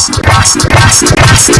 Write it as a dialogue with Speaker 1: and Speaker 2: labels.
Speaker 1: Basta, basta, basta, basta.